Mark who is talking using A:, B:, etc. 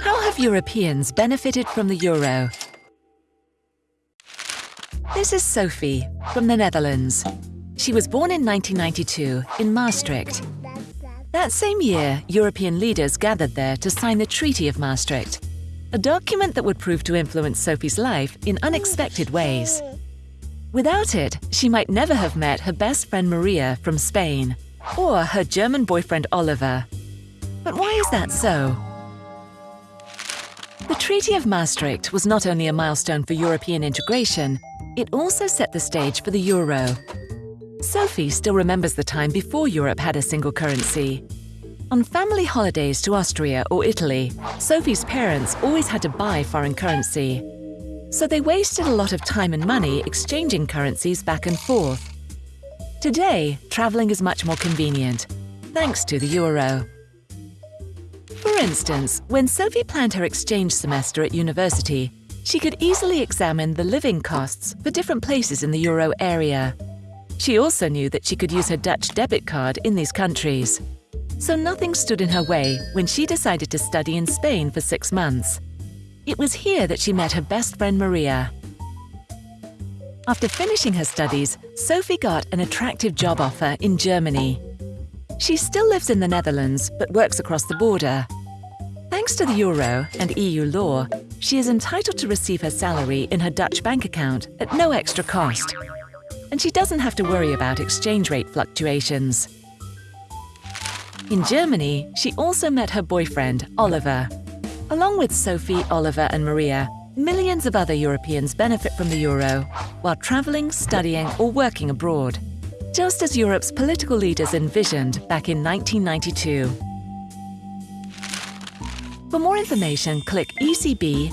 A: How have Europeans benefited from the euro? This is Sophie from the Netherlands. She was born in 1992 in Maastricht. That same year, European leaders gathered there to sign the Treaty of Maastricht, a document that would prove to influence Sophie's life in unexpected ways. Without it, she might never have met her best friend Maria from Spain or her German boyfriend Oliver. But why is that so? The Treaty of Maastricht was not only a milestone for European integration, it also set the stage for the euro. Sophie still remembers the time before Europe had a single currency. On family holidays to Austria or Italy, Sophie's parents always had to buy foreign currency. So they wasted a lot of time and money exchanging currencies back and forth. Today, travelling is much more convenient, thanks to the euro. For instance, when Sophie planned her exchange semester at university, she could easily examine the living costs for different places in the euro area. She also knew that she could use her Dutch debit card in these countries. So nothing stood in her way when she decided to study in Spain for six months. It was here that she met her best friend Maria. After finishing her studies, Sophie got an attractive job offer in Germany. She still lives in the Netherlands but works across the border. Thanks to the euro and EU law, she is entitled to receive her salary in her Dutch bank account at no extra cost. And she doesn't have to worry about exchange rate fluctuations. In Germany, she also met her boyfriend, Oliver. Along with Sophie, Oliver and Maria, millions of other Europeans benefit from the euro while travelling, studying or working abroad, just as Europe's political leaders envisioned back in 1992. For more information, click ecb.europa.eu.